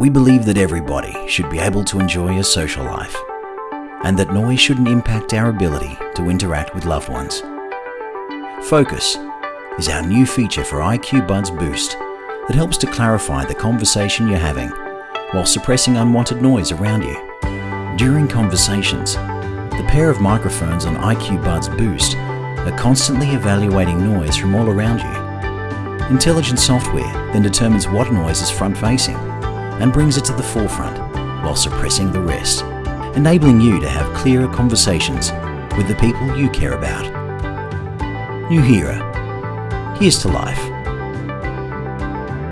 We believe that everybody should be able to enjoy a social life and that noise shouldn't impact our ability to interact with loved ones. Focus is our new feature for IQ Buds Boost that helps to clarify the conversation you're having while suppressing unwanted noise around you. During conversations, the pair of microphones on IQ Buds Boost are constantly evaluating noise from all around you. Intelligent software then determines what noise is front-facing and brings it to the forefront while suppressing the rest, enabling you to have clearer conversations with the people you care about. Nuheara. Here's to life.